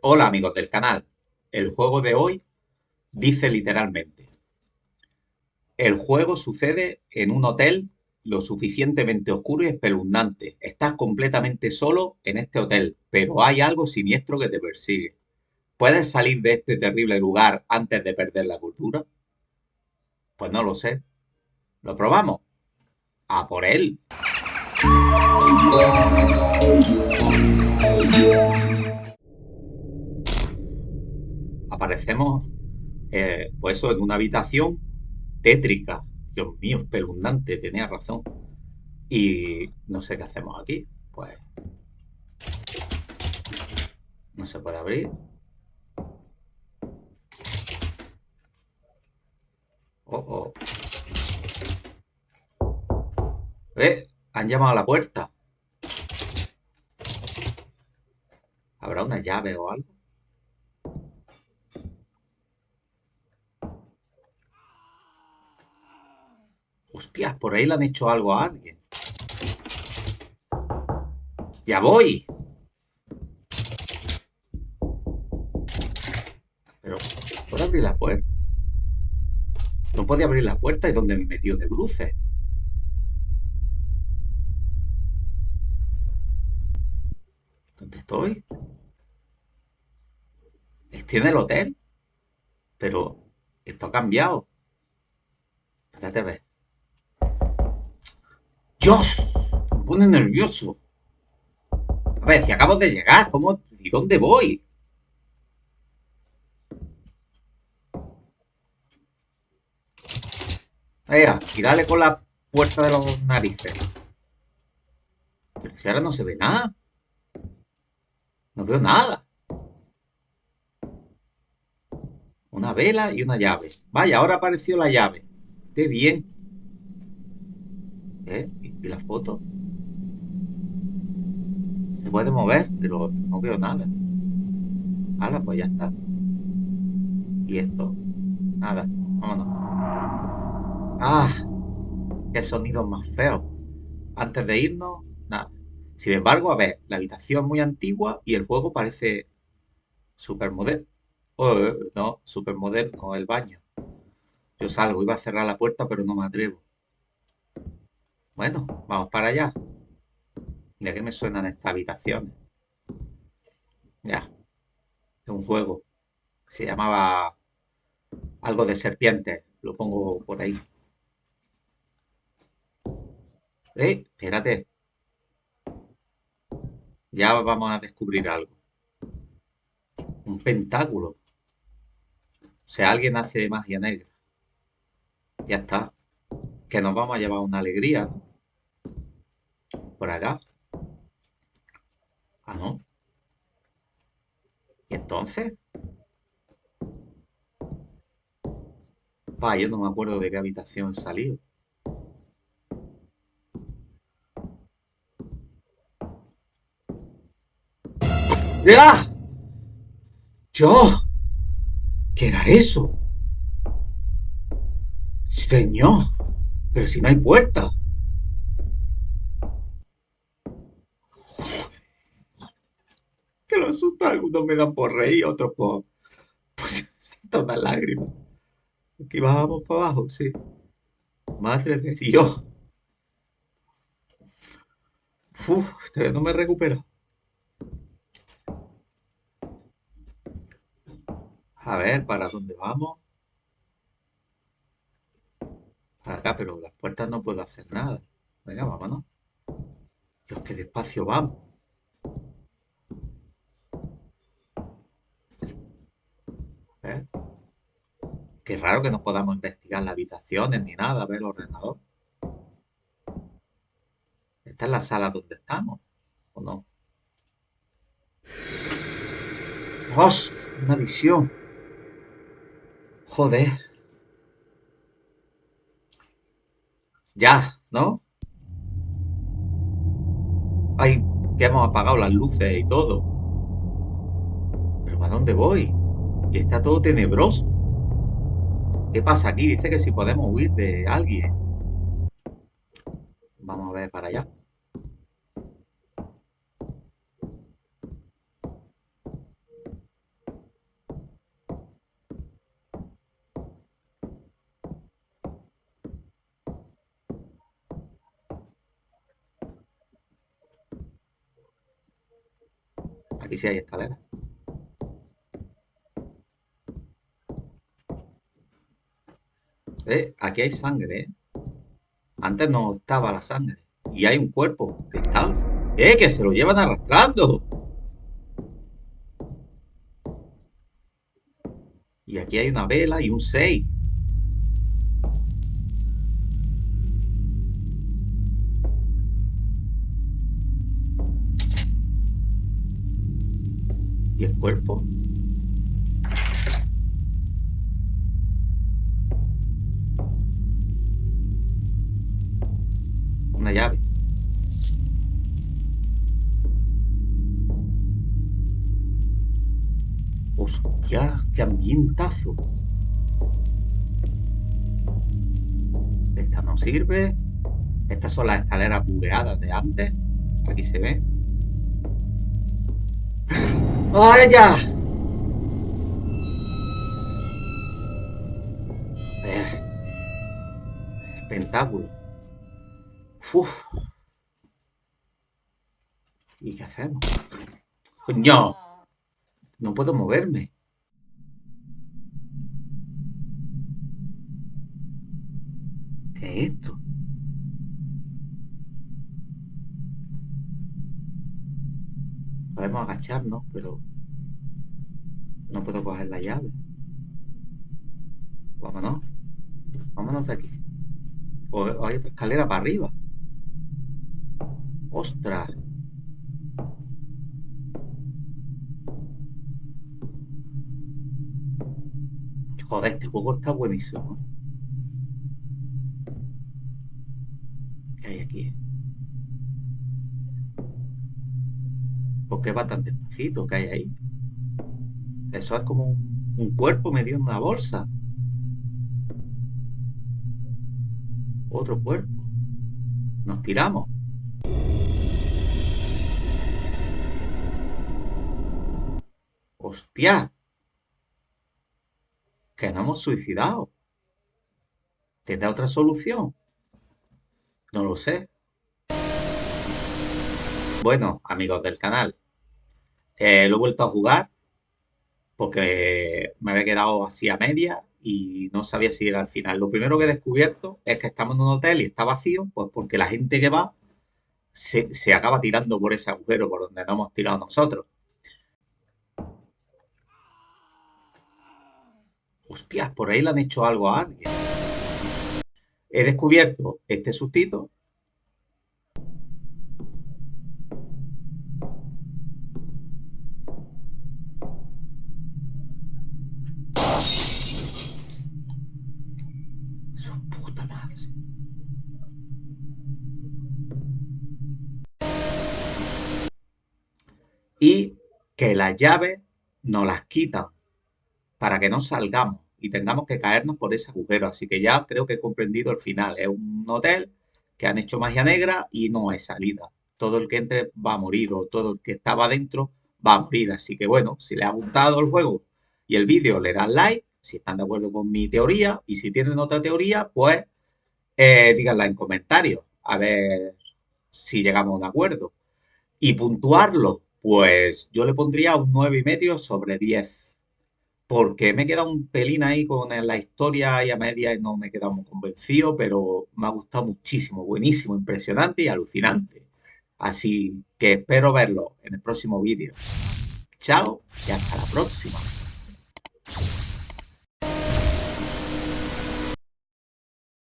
Hola amigos del canal. El juego de hoy dice literalmente. El juego sucede en un hotel lo suficientemente oscuro y espeluznante. Estás completamente solo en este hotel, pero hay algo siniestro que te persigue. ¿Puedes salir de este terrible lugar antes de perder la cultura? Pues no lo sé. ¿Lo probamos? ¡A por él! Aparecemos, eh, pues eso, en una habitación tétrica. Dios mío, espeluznante, tenía razón. Y no sé qué hacemos aquí. Pues... No se puede abrir. Oh, oh. ¿Eh? Han llamado a la puerta. ¿Habrá una llave o algo? Por ahí le han hecho algo a alguien. ¡Ya voy! Pero, ¿puedo abrir la puerta? No podía abrir la puerta y donde me metió de bruces. ¿Dónde estoy? Estoy en el hotel. Pero esto ha cambiado. Espérate a ver. ¡Dios! Me pone nervioso. A ver, si acabo de llegar, ¿cómo? ¿Y dónde voy? Venga, y dale con la puerta de los narices. Pero si ahora no se ve nada. No veo nada. Una vela y una llave. Vaya, ahora apareció la llave. ¡Qué bien! ¿Eh? ¿Y la foto? Se puede mover, pero no veo nada. Ahora, pues ya está. Y esto, nada. Vámonos. ¡Ah! ¡Qué sonido más feo! Antes de irnos, nada. Sin embargo, a ver, la habitación es muy antigua y el juego parece súper moderno. Oh, eh, no, súper moderno, el baño. Yo salgo, iba a cerrar la puerta, pero no me atrevo. Bueno, vamos para allá. Ya que me suenan estas habitaciones. Ya. Es un juego. Se llamaba algo de serpientes. Lo pongo por ahí. Eh, espérate. Ya vamos a descubrir algo. Un pentáculo. O sea, alguien hace magia negra. Ya está. Que nos vamos a llevar una alegría, ¿no? Por acá. Ah, no. ¿Y entonces? Pa, yo no me acuerdo de qué habitación salió. ¡Ya! ¡Yo! ¿Qué era eso? Señor, pero si no hay puerta. Algunos me dan por reír, otros por... Pues siento una lágrima. Aquí bajamos para abajo, sí. Madre de Dios. Uf, este no me recupero. A ver, ¿para dónde vamos? Para acá, pero las puertas no puedo hacer nada. Venga, vámonos. Dios, qué despacio vamos. Qué raro que no podamos investigar las habitaciones ni nada, ver el ordenador. ¿Esta es la sala donde estamos? ¿O no? ¡Dios! Una visión. Joder. Ya, ¿no? Ay, que hemos apagado las luces y todo. ¿Pero a dónde voy? Y está todo tenebroso. ¿Qué pasa aquí? Dice que si podemos huir de alguien. Vamos a ver para allá. Aquí sí hay escaleras. ¿Eh? Aquí hay sangre, ¿eh? Antes no estaba la sangre. Y hay un cuerpo. ¿Qué tal? ¡Eh! ¡Que se lo llevan arrastrando! Y aquí hay una vela y un 6. ¿Y el cuerpo? Una llave. ¡Hostia! ¡Qué ambientazo! Esta no sirve. Estas son las escaleras bugueadas de antes. Aquí se ve. ¡Ay, ya! El pentáculo. Uf. ¿Y qué hacemos? ¡Coño! No puedo moverme. ¿Qué es esto? Podemos agacharnos, pero no puedo coger la llave. Vámonos. Vámonos de aquí. O hay otra escalera para arriba. ¡Ostras! Joder, este juego está buenísimo. ¿Qué hay aquí? ¿Por qué va tan despacito? ¿Qué hay ahí? Eso es como un, un cuerpo medio en una bolsa. Otro cuerpo. Nos tiramos. ¡Hostia! que nos hemos suicidado. ¿Tendrá otra solución? No lo sé. Bueno, amigos del canal, eh, lo he vuelto a jugar porque me había quedado así a media y no sabía si era al final. Lo primero que he descubierto es que estamos en un hotel y está vacío, pues porque la gente que va se, se acaba tirando por ese agujero por donde no hemos tirado nosotros. Hostias, por ahí le han hecho algo a alguien. He descubierto este sustito. Su. Y que las llaves nos las quitan para que no salgamos y tengamos que caernos por ese agujero. Así que ya creo que he comprendido el final. Es un hotel que han hecho magia negra y no hay salida. Todo el que entre va a morir o todo el que estaba dentro va a morir. Así que bueno, si les ha gustado el juego y el vídeo, le dan like. Si están de acuerdo con mi teoría y si tienen otra teoría, pues eh, díganla en comentarios. A ver si llegamos a un acuerdo. Y puntuarlo, pues yo le pondría un 9,5 sobre 10 porque me he quedado un pelín ahí con la historia y a media y no me he quedado muy convencido, pero me ha gustado muchísimo, buenísimo, impresionante y alucinante. Así que espero verlo en el próximo vídeo. Chao y hasta la próxima.